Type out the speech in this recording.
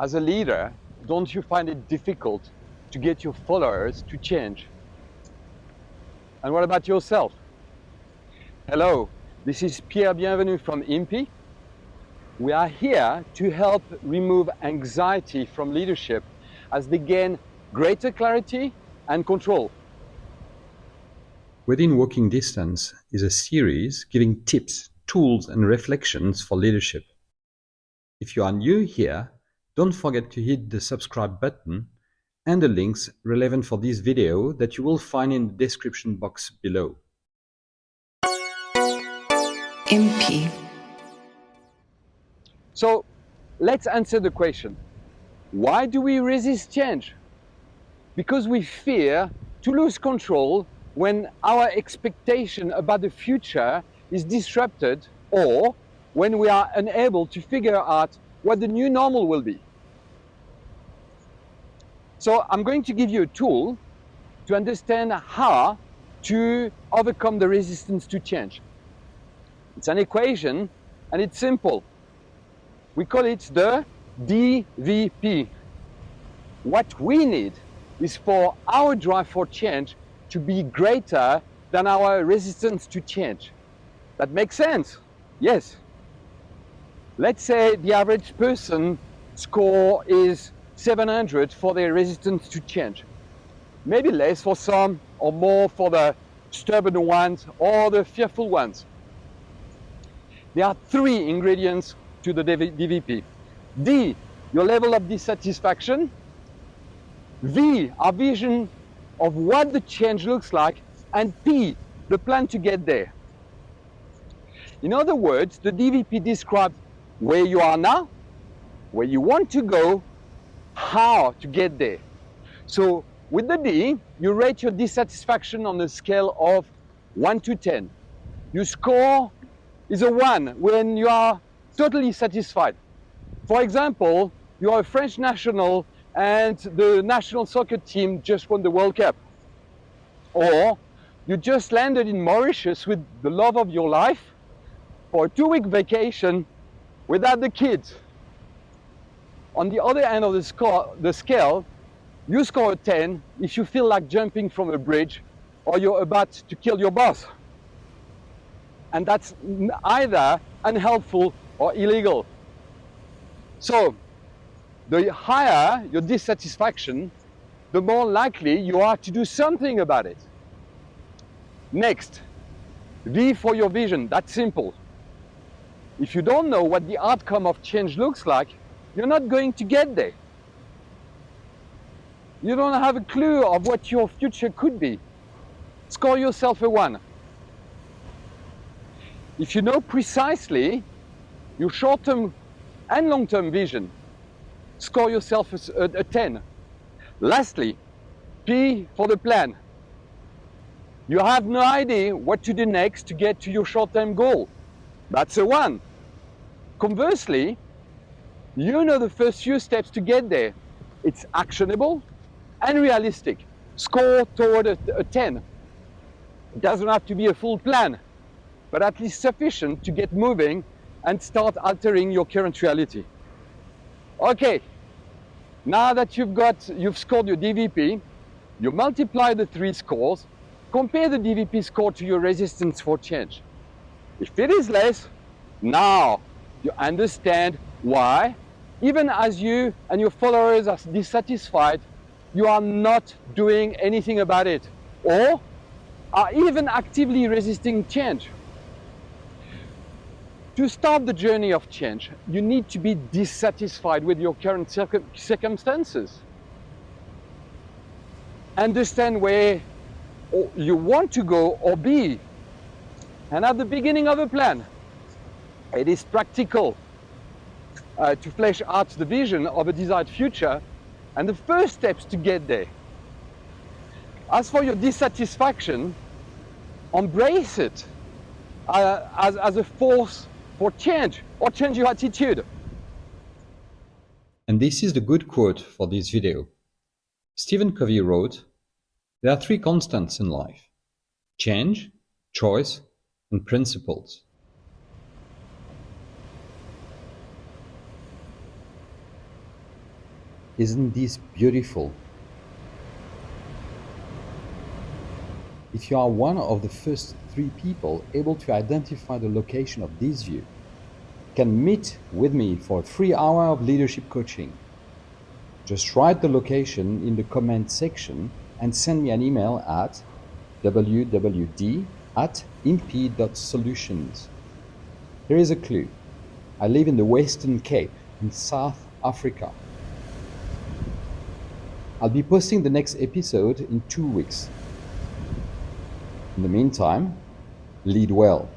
as a leader, don't you find it difficult to get your followers to change? And what about yourself? Hello, this is Pierre Bienvenu from IMPI. We are here to help remove anxiety from leadership as they gain greater clarity and control. Within Walking Distance is a series giving tips, tools and reflections for leadership. If you are new here, don't forget to hit the subscribe button and the links relevant for this video that you will find in the description box below. MP. So let's answer the question. Why do we resist change? Because we fear to lose control when our expectation about the future is disrupted or when we are unable to figure out what the new normal will be. So I'm going to give you a tool to understand how to overcome the resistance to change. It's an equation and it's simple. We call it the DVP. What we need is for our drive for change to be greater than our resistance to change. That makes sense? Yes. Let's say the average person score is 700 for their resistance to change. Maybe less for some or more for the stubborn ones or the fearful ones. There are three ingredients to the DVP. D, your level of dissatisfaction. V, our vision of what the change looks like. And P, the plan to get there. In other words, the DVP describes where you are now, where you want to go, how to get there. So with the D, you rate your dissatisfaction on a scale of 1 to 10. Your score is a 1 when you are totally satisfied. For example, you are a French national and the national soccer team just won the World Cup. Or you just landed in Mauritius with the love of your life for a two-week vacation without the kids. On the other end of the, score, the scale, you score a 10 if you feel like jumping from a bridge or you're about to kill your boss. And that's either unhelpful or illegal. So, the higher your dissatisfaction, the more likely you are to do something about it. Next, V for your vision, that's simple. If you don't know what the outcome of change looks like, you're not going to get there. You don't have a clue of what your future could be. Score yourself a one. If you know precisely your short-term and long-term vision, score yourself a, a 10. Lastly, P for the plan. You have no idea what to do next to get to your short-term goal. That's a one. Conversely, you know the first few steps to get there. It's actionable and realistic. Score toward a, a 10. It doesn't have to be a full plan, but at least sufficient to get moving and start altering your current reality. Okay, now that you've got, you've scored your DVP, you multiply the three scores, compare the DVP score to your resistance for change. If it is less, now you understand why, even as you and your followers are dissatisfied, you are not doing anything about it or are even actively resisting change. To start the journey of change, you need to be dissatisfied with your current circum circumstances. Understand where you want to go or be. And at the beginning of a plan, it is practical uh, to flesh out the vision of a desired future and the first steps to get there. As for your dissatisfaction, embrace it uh, as, as a force for change or change your attitude. And this is the good quote for this video. Stephen Covey wrote, There are three constants in life change, choice, and principles. Isn't this beautiful? If you are one of the first three people able to identify the location of this view, can meet with me for a free hour of leadership coaching. Just write the location in the comment section and send me an email at wwd at imp.solutions. Here is a clue. I live in the Western Cape in South Africa. I'll be posting the next episode in two weeks. In the meantime, lead well.